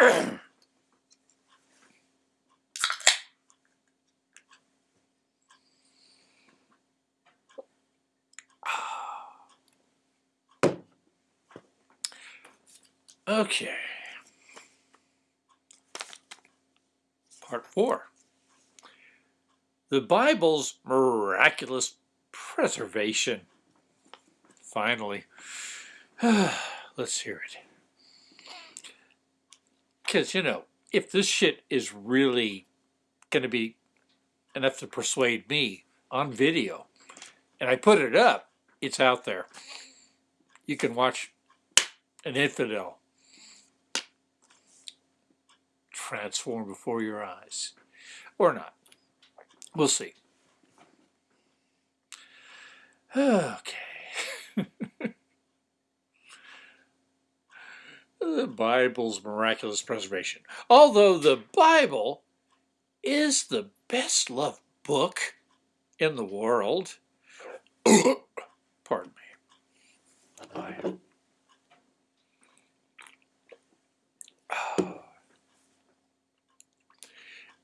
Okay. Part 4. The Bible's miraculous preservation. Finally. Let's hear it. Because, you know, if this shit is really going to be enough to persuade me on video, and I put it up, it's out there. You can watch an infidel transform before your eyes. Or not. We'll see. Okay. the Bible's miraculous preservation. Although the Bible is the best loved book in the world, pardon me.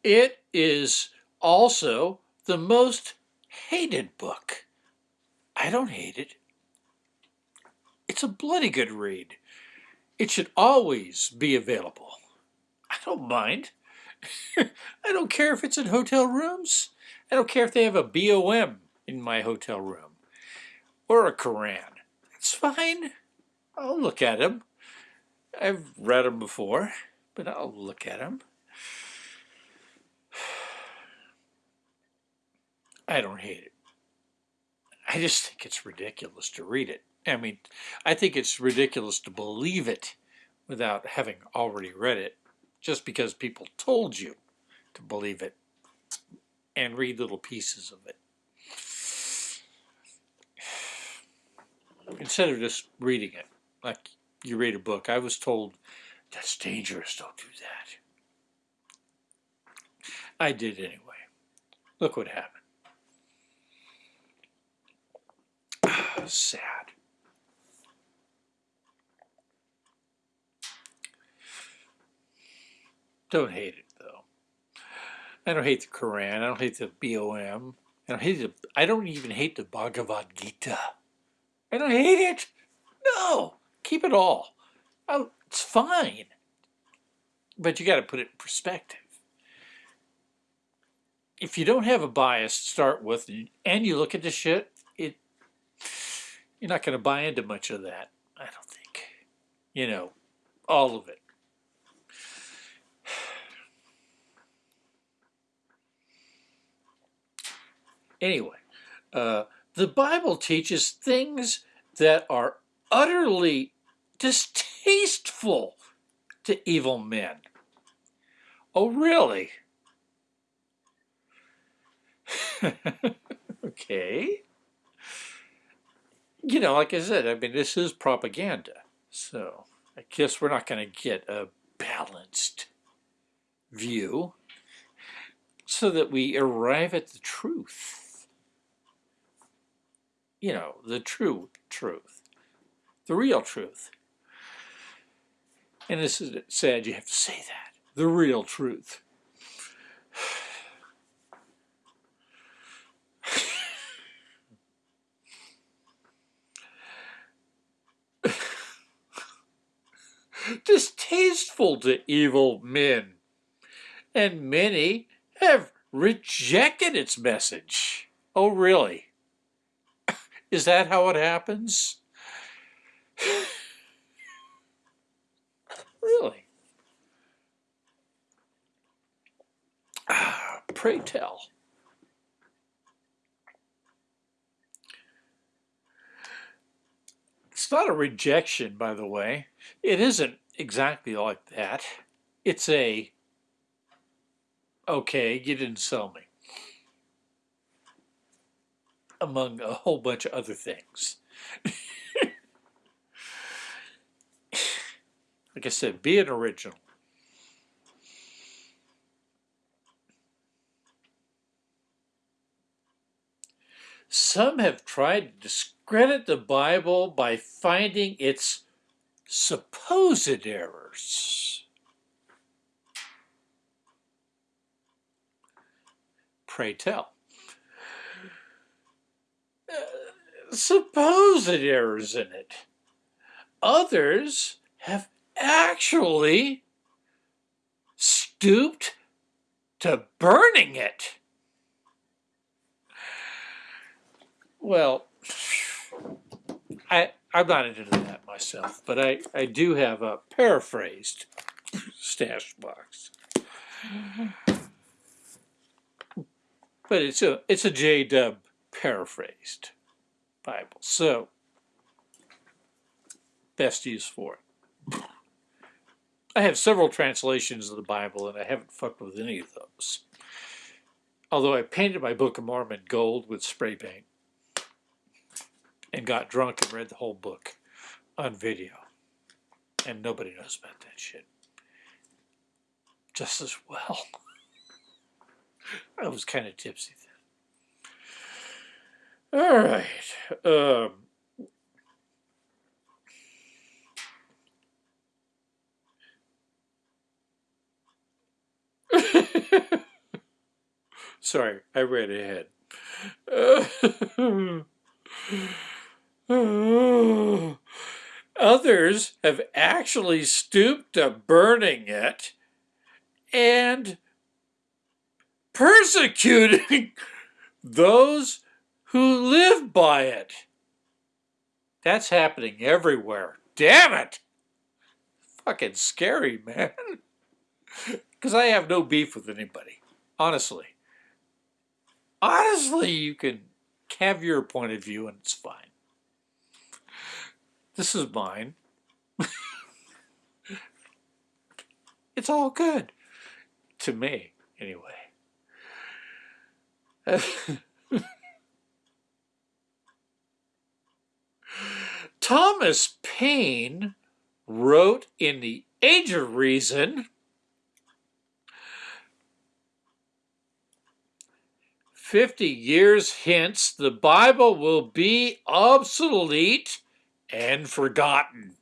It is also the most hated book. I don't hate it. It's a bloody good read. It should always be available. I don't mind. I don't care if it's in hotel rooms. I don't care if they have a BOM in my hotel room or a Koran. It's fine. I'll look at them. I've read them before, but I'll look at them. I don't hate it. I just think it's ridiculous to read it. I mean, I think it's ridiculous to believe it without having already read it, just because people told you to believe it and read little pieces of it. Instead of just reading it, like you read a book, I was told, that's dangerous, don't do that. I did anyway. Look what happened. sad. Don't hate it though. I don't hate the Quran. I don't hate the BOM. I don't hate the. I don't even hate the Bhagavad Gita. I don't hate it. No, keep it all. Oh, it's fine. But you got to put it in perspective. If you don't have a bias to start with, and you look at the shit, it you're not going to buy into much of that, I don't think. You know, all of it. Anyway, uh, the Bible teaches things that are utterly distasteful to evil men. Oh, really? okay you know, like I said, I mean, this is propaganda. So I guess we're not going to get a balanced view so that we arrive at the truth. You know, the true truth, the real truth. And this is sad you have to say that, the real truth. distasteful to evil men, and many have rejected its message. Oh, really? Is that how it happens? really? Pray tell. It's not a rejection, by the way. It isn't exactly like that. It's a, okay, you didn't sell me among a whole bunch of other things. like I said, be an original. Some have tried to discredit the Bible by finding its supposed errors. Pray tell. Supposed errors in it. Others have actually stooped to burning it. Well, I, I'm not into that myself, but I, I do have a paraphrased stash box. But it's a it's a J Dub paraphrased Bible, so best use for it. I have several translations of the Bible, and I haven't fucked with any of those. Although I painted my Book of Mormon gold with spray paint and got drunk and read the whole book on video. And nobody knows about that shit. Just as well. I was kind of tipsy. All right. Um, Sorry, I read ahead. Others have actually stooped to burning it and persecuting those who live by it. That's happening everywhere. Damn it! Fucking scary, man. Because I have no beef with anybody. Honestly. Honestly, you can have your point of view and it's fine. This is mine. it's all good. To me, anyway. Thomas Paine wrote in The Age of Reason 50 years hence, the Bible will be obsolete and forgotten.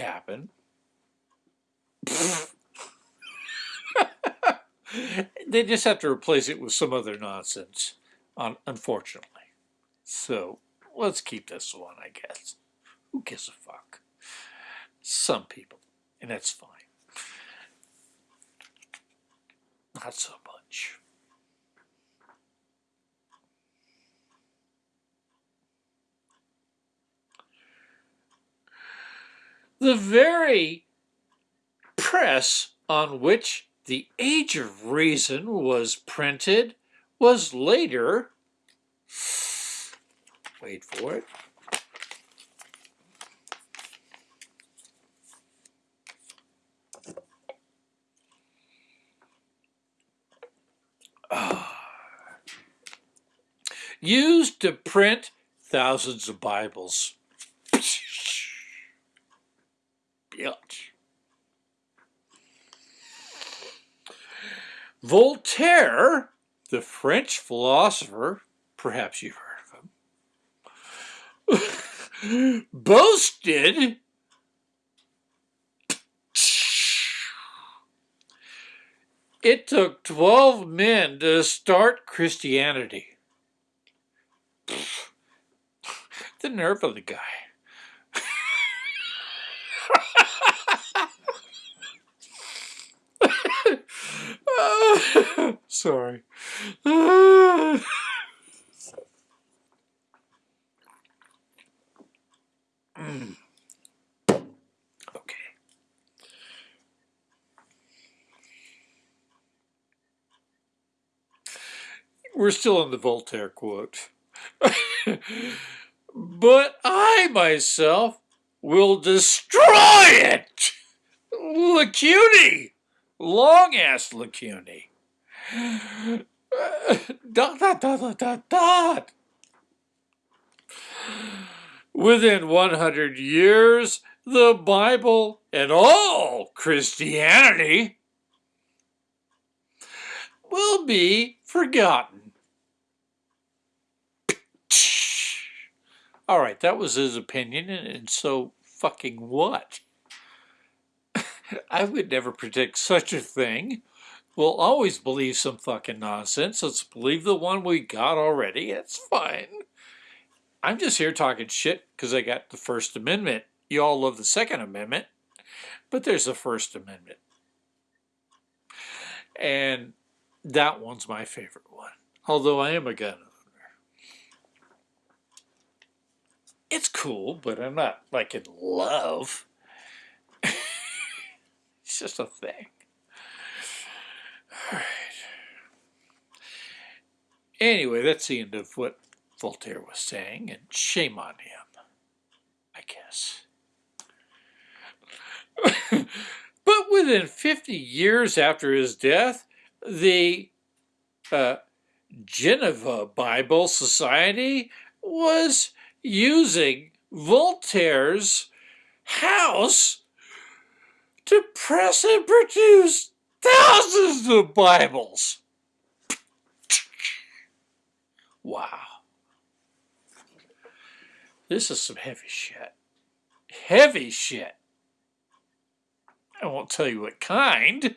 Happen. they just have to replace it with some other nonsense, unfortunately. So let's keep this one, I guess. Who gives a fuck? Some people, and that's fine. Not so much. The very press on which the Age of Reason was printed was later, wait for it, ah. used to print thousands of Bibles. Bitch. Voltaire, the French philosopher, perhaps you've heard of him, boasted it took 12 men to start Christianity. The nerve of the guy. Sorry. okay. We're still on the Voltaire quote. but I myself will destroy it! Lacuny! long ass Lacuny. dot, dot, dot, dot, dot, dot. Within 100 years, the Bible and all Christianity will be forgotten. All right, that was his opinion, and so fucking what? I would never predict such a thing. We'll always believe some fucking nonsense. Let's believe the one we got already. It's fine. I'm just here talking shit because I got the First Amendment. You all love the Second Amendment, but there's the First Amendment. And that one's my favorite one, although I am a gun It's cool, but I'm not like in love. it's just a thing. All right. Anyway, that's the end of what Voltaire was saying, and shame on him, I guess. but within 50 years after his death, the uh, Geneva Bible Society was using Voltaire's house to press and produce thousands of Bibles. Wow. This is some heavy shit. Heavy shit. I won't tell you what kind,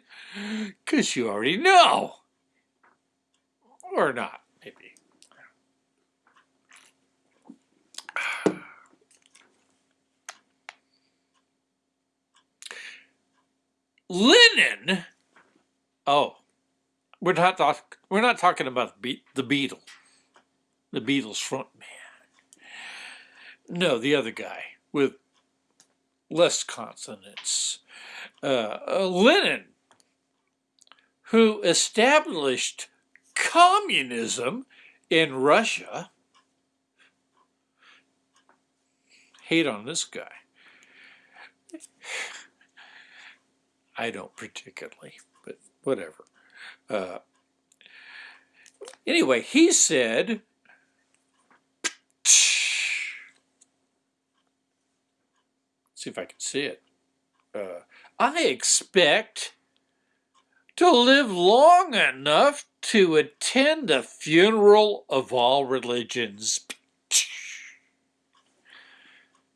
because you already know. Or not, maybe. Lennon. Oh, we're not talk, we're not talking about the Beatle, the Beatles front man. No, the other guy with less consonants uh, uh, Lenin, who established communism in Russia. Hate on this guy. I don't particularly, but whatever. Uh, anyway, he said, see if I can see it. Uh, I expect to live long enough to attend the funeral of all religions.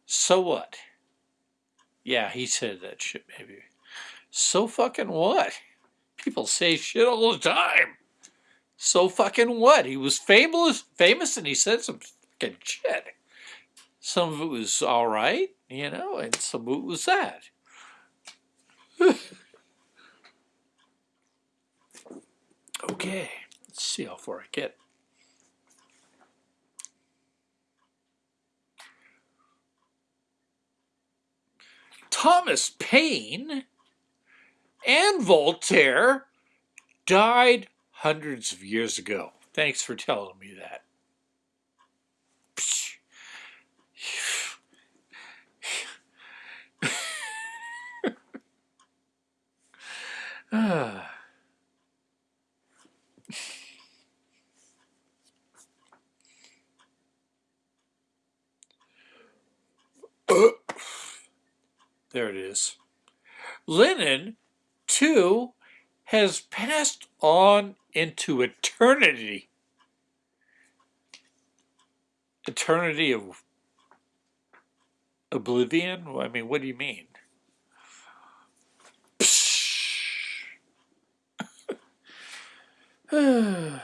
So what? Yeah, he said that shit maybe. So fucking what? People say shit all the time. So fucking what? He was famous, famous, and he said some fucking shit. Some of it was all right, you know, and some of it was that. okay, let's see how far I get. Thomas Paine and Voltaire died hundreds of years ago. Thanks for telling me that. there it is. Lenin, too, has passed on into eternity. Eternity of oblivion? I mean, what do you mean?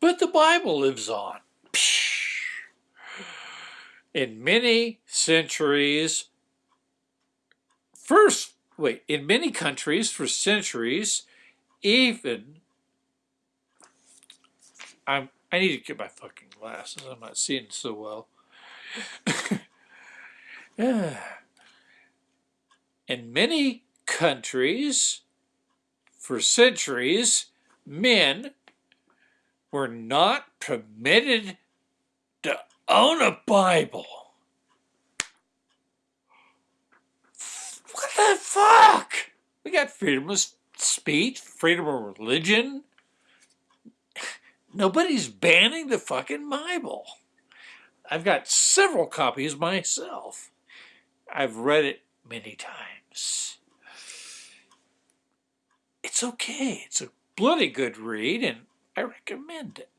but the Bible lives on. In many centuries, first, wait, in many countries for centuries, even, I'm, I need to get my fucking glasses, I'm not seeing so well. In many countries, for centuries, men were not permitted own a Bible. What the fuck? We got freedom of speech, freedom of religion. Nobody's banning the fucking Bible. I've got several copies myself. I've read it many times. It's okay. It's a bloody good read, and I recommend it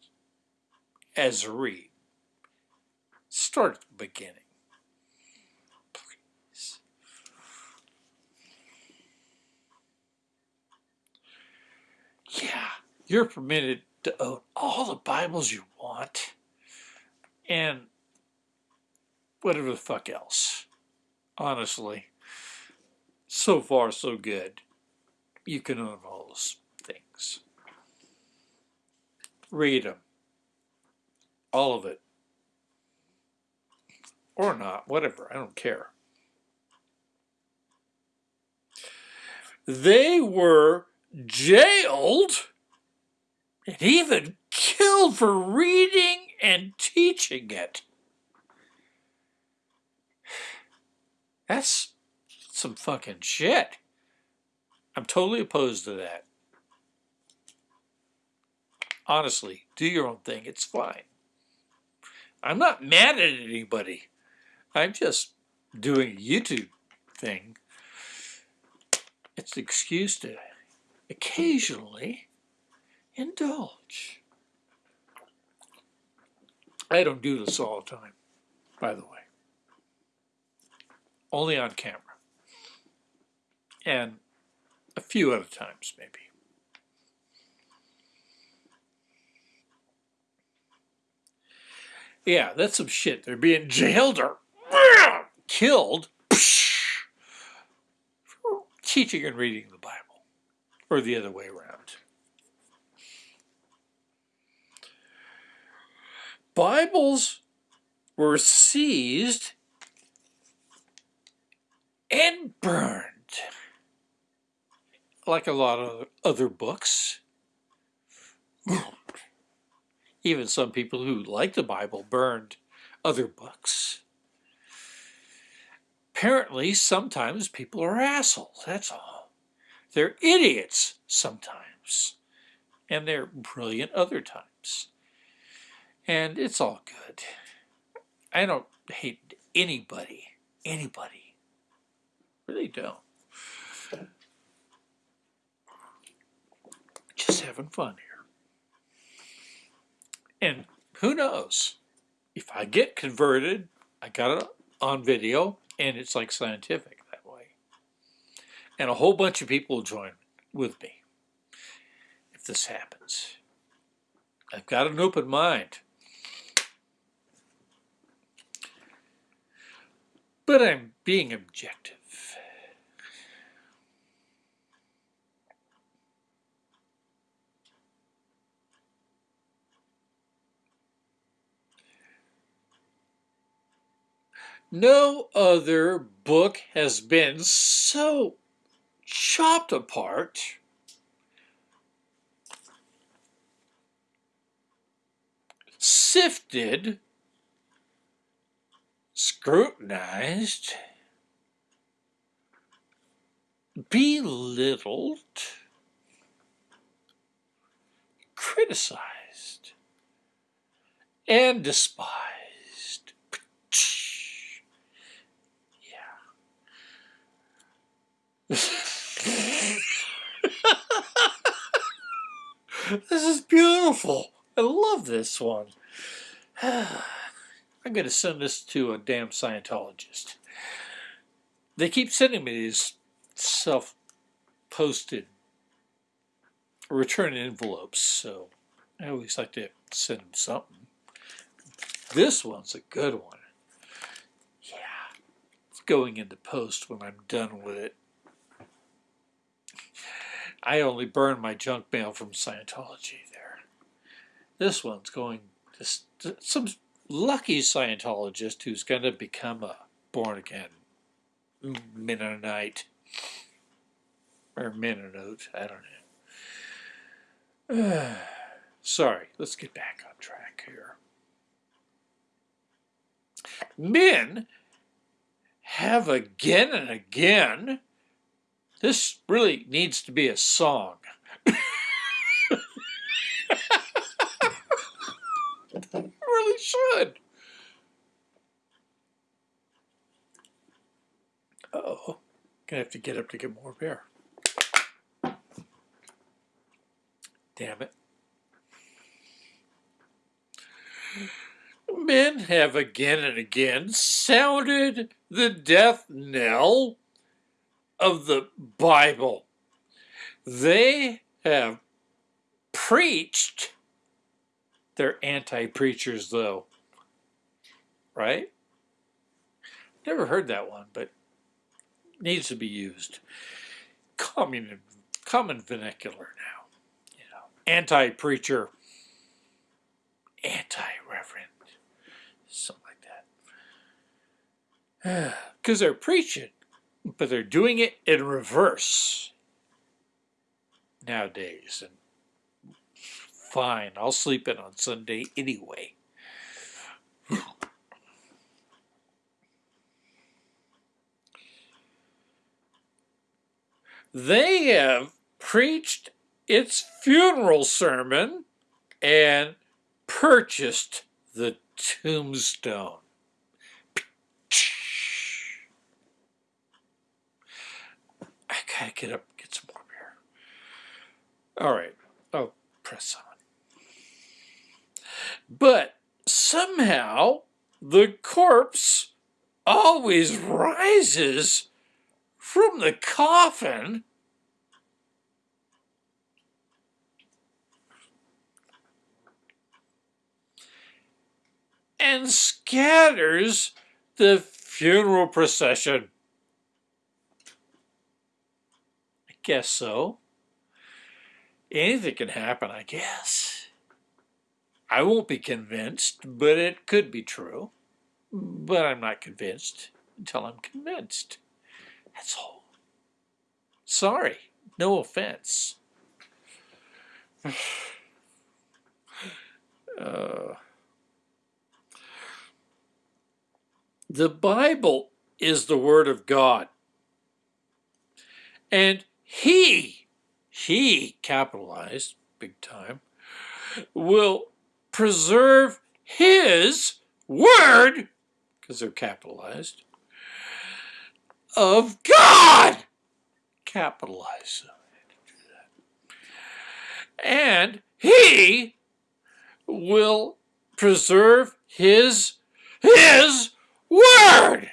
as a read. Start at the beginning. Yeah, you're permitted to own all the Bibles you want and whatever the fuck else. Honestly, so far so good. You can own all those things. Read them. All of it. Or not, whatever, I don't care. They were jailed and even killed for reading and teaching it. That's some fucking shit. I'm totally opposed to that. Honestly, do your own thing. It's fine. I'm not mad at anybody. I'm just doing a YouTube thing. It's an excuse to occasionally indulge. I don't do this all the time, by the way. Only on camera. And a few other times, maybe. Yeah, that's some shit. They're being jailed or killed for teaching and reading the Bible, or the other way around. Bibles were seized and burned, like a lot of other books. Even some people who like the Bible burned other books. Apparently, sometimes people are assholes, that's all. They're idiots sometimes, and they're brilliant other times. And it's all good. I don't hate anybody, anybody. Really don't. Just having fun here. And who knows? If I get converted, I got it on video, and it's like scientific that way. And a whole bunch of people will join with me if this happens. I've got an open mind. But I'm being objective. No other book has been so chopped apart. Sifted, scrutinized, belittled, criticized, and despised. this is beautiful. I love this one. I'm going to send this to a damn Scientologist. They keep sending me these self-posted return envelopes, so I always like to send them something. This one's a good one. Yeah, it's going into post when I'm done with it. I only burn my junk mail from Scientology there. This one's going to some lucky Scientologist who's going to become a born-again Mennonite or Mennonite, I don't know. Sorry, let's get back on track here. Men have again and again this really needs to be a song. really should. Oh, Gonna have to get up to get more beer. Damn it. Men have again and again sounded the death knell of the Bible. They have preached. They're anti preachers, though. Right? Never heard that one, but needs to be used. Common, common vernacular now. You know, anti preacher, anti reverend, something like that. Because they're preaching, but they're doing it in reverse nowadays. And fine, I'll sleep in on Sunday anyway. they have preached its funeral sermon and purchased the tombstone. Get up get some more beer. All right, I'll press on. But somehow the corpse always rises from the coffin and scatters the funeral procession. I guess so. Anything can happen, I guess. I won't be convinced, but it could be true. But I'm not convinced until I'm convinced. That's all. Sorry, no offense. uh, the Bible is the Word of God. And He, He, capitalized, big time, will preserve His Word, because they're capitalized, of God. Capitalize. And he will preserve his his word.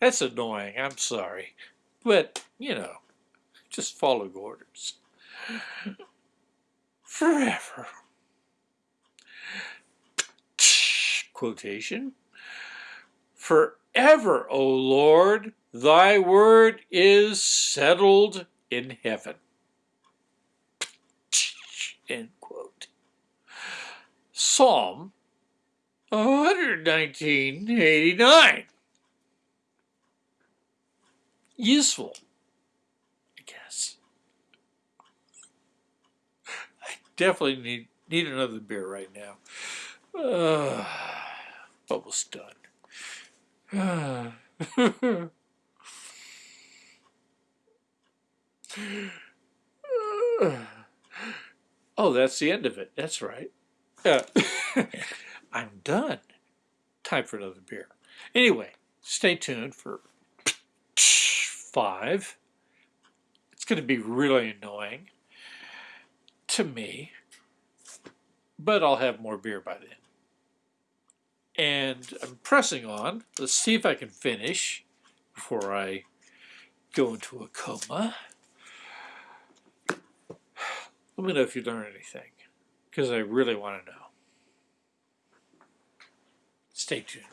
That's annoying. I'm sorry. But, you know, just follow orders. Forever. Quotation. Forever, O Lord, Thy word is settled in heaven. End quote. Psalm 119.89. Useful, I guess. I definitely need need another beer right now. Uh, done. oh, that's the end of it. That's right. Uh, I'm done. Time for another beer. Anyway, stay tuned for five. It's going to be really annoying to me, but I'll have more beer by then. And I'm pressing on. Let's see if I can finish before I go into a coma. Let me know if you learn anything, because I really want to know. Stay tuned.